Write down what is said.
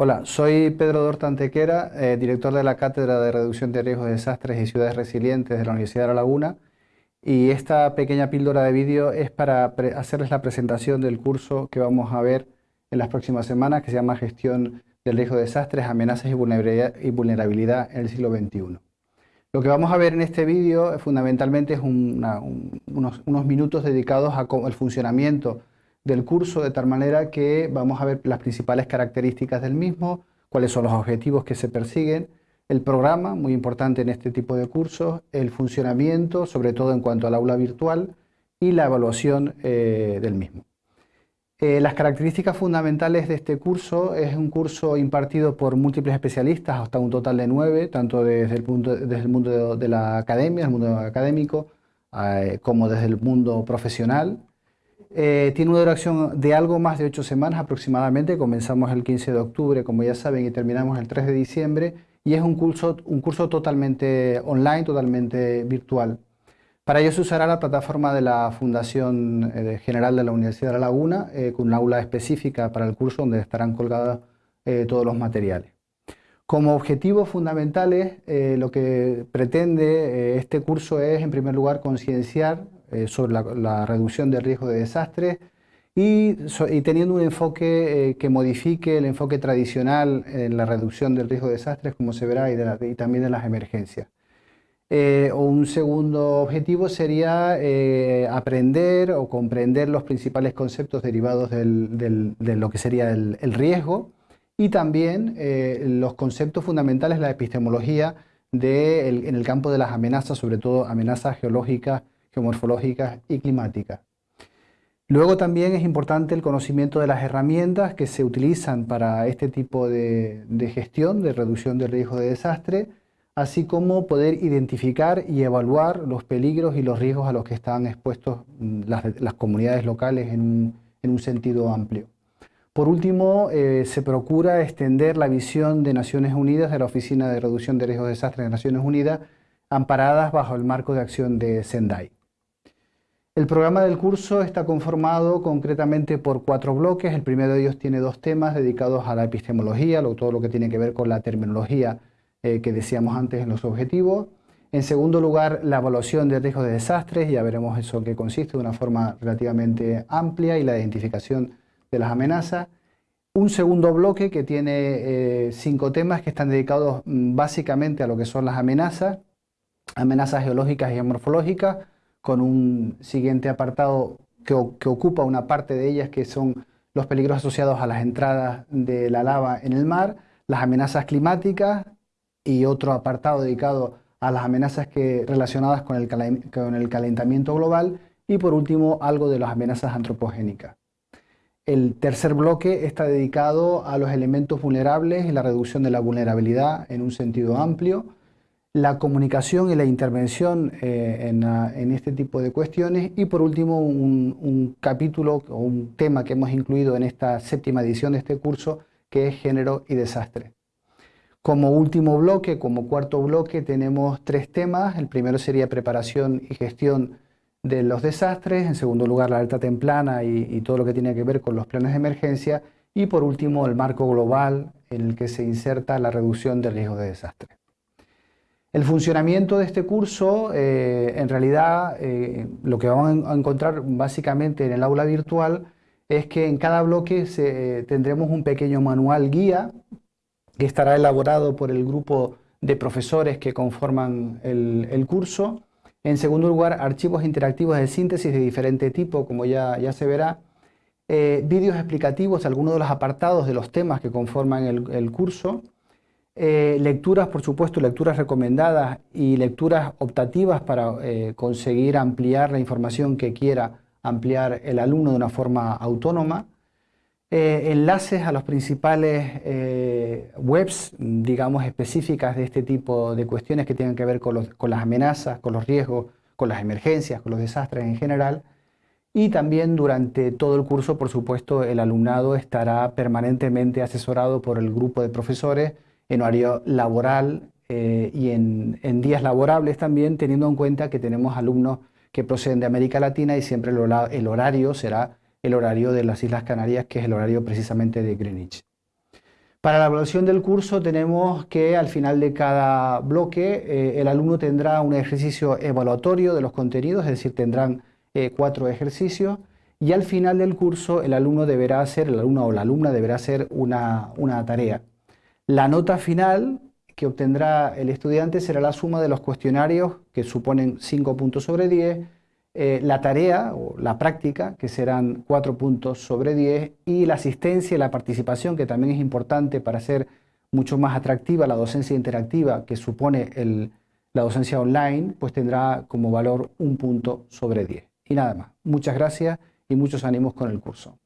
Hola, soy Pedro Dortantequera, eh, director de la Cátedra de Reducción de Riesgos de Desastres y Ciudades Resilientes de la Universidad de La Laguna y esta pequeña píldora de vídeo es para hacerles la presentación del curso que vamos a ver en las próximas semanas que se llama Gestión del Riesgo de Desastres, Amenazas y Vulnerabilidad, en el siglo XXI. Lo que vamos a ver en este vídeo fundamentalmente es unos, unos, minutos dedicados al funcionamiento del curso de tal manera que vamos a ver las principales características del mismo, cuáles son los objetivos que se persiguen, el programa, muy importante en este tipo de cursos, el funcionamiento, sobre todo en cuanto al aula virtual, y la evaluación eh, del mismo. Eh, las características fundamentales de este curso es un curso impartido por múltiples especialistas, hasta un total de nueve, tanto desde el, mundo de la academia, el mundo académico, eh, como desde el mundo profesional. Tiene una duración de algo más de ocho semanas aproximadamente, comenzamos el 15 de octubre, como ya saben, y terminamos el 3 de diciembre, y es un curso, un curso totalmente online, totalmente virtual. Para ello se usará la plataforma de la Fundación eh, General de la Universidad de La Laguna, eh, con una aula específica para el curso donde estarán colgados eh, todos los materiales. Como objetivos fundamentales, lo que pretende este curso es, en primer lugar, concienciar sobre la, reducción del riesgo de desastres, y, teniendo un enfoque eh, que modifique el enfoque tradicional en la reducción del riesgo de desastres, como se verá, y, también de las emergencias. Eh, un segundo objetivo sería eh, aprender o comprender los principales conceptos derivados de lo que sería el, riesgo y también los conceptos fundamentales de la epistemología en el campo de las amenazas, sobre todo amenazas geológicas, geomorfológicas y climáticas. Luego también es importante el conocimiento de las herramientas que se utilizan para este tipo de, gestión, de reducción del riesgo de desastre, así como poder identificar y evaluar los peligros y los riesgos a los que están expuestos mm, las, comunidades locales en un, sentido amplio. Por último, eh, se procura extender la visión de Naciones Unidas, de la Oficina de Reducción de Riesgos de Desastre de Naciones Unidas, amparadas bajo el marco de acción de Sendai. El programa del curso está conformado concretamente por cuatro bloques. El primero de ellos tiene dos temas dedicados a la epistemología, todo lo que tiene que ver con la terminología eh, que decíamos antes en los objetivos. En segundo lugar, la evaluación de riesgos de desastres, ya veremos eso que consiste de una forma relativamente amplia y la identificación de las amenazas. Un segundo bloque que tiene eh, cinco temas que están dedicados mm, básicamente a lo que son las amenazas, amenazas geológicas y morfológicas, con un siguiente apartado que, ocupa una parte de ellas, que son los peligros asociados a las entradas de la lava en el mar, las amenazas climáticas y otro apartado dedicado a las amenazas que, relacionadas con el, con el calentamiento global y por último algo de las amenazas antropogénicas. El tercer bloque está dedicado a los elementos vulnerables y la reducción de la vulnerabilidad en un sentido amplio, la comunicación y la intervención eh, en, este tipo de cuestiones y por último un, capítulo o un tema que hemos incluido en esta séptima edición de este curso que es género y desastre. Como último bloque, como cuarto bloque tenemos tres temas, el primero sería preparación y gestión de los desastres, en segundo lugar la alta templana y, todo lo que tiene que ver con los planes de emergencia y por último el marco global en el que se inserta la reducción del riesgo de desastre. El funcionamiento de este curso, eh, en realidad, eh, lo que vamos a encontrar básicamente en el aula virtual es que en cada bloque tendremos un pequeño manual guía que estará elaborado por el grupo de profesores que conforman el, curso. En segundo lugar, archivos interactivos de síntesis de diferente tipo, como ya, ya se verá. Eh, vídeos explicativos de algunos de los apartados de los temas que conforman el curso eh, lecturas, por supuesto, lecturas recomendadas y lecturas optativas para eh, conseguir ampliar la información que quiera ampliar el alumno de una forma autónoma. Eh, enlaces a los principales webs, digamos, específicas de este tipo de cuestiones que tienen que ver con, con las amenazas, con los riesgos, con las emergencias, con los desastres en general. Y también durante todo el curso, por supuesto, el alumnado estará permanentemente asesorado por el grupo de profesores en horario laboral eh, y en, días laborables también, teniendo en cuenta que tenemos alumnos que proceden de América Latina y siempre el, horario será el horario de las Islas Canarias, que es el horario precisamente de Greenwich. Para la evaluación del curso tenemos que al final de cada bloque eh, el alumno tendrá un ejercicio evaluatorio de los contenidos, es decir, tendrán eh, cuatro ejercicios y al final del curso el alumno deberá hacer, el alumno o la alumna deberá hacer una, una tarea. La nota final que obtendrá el estudiante será la suma de los cuestionarios que suponen 5 puntos sobre 10, eh, la tarea o la práctica que serán 4 puntos sobre 10 y la asistencia y la participación que también es importante para hacer mucho más atractiva la docencia interactiva que supone la docencia online, pues tendrá como valor un punto sobre 10. Y nada más. Muchas gracias y muchos ánimos con el curso.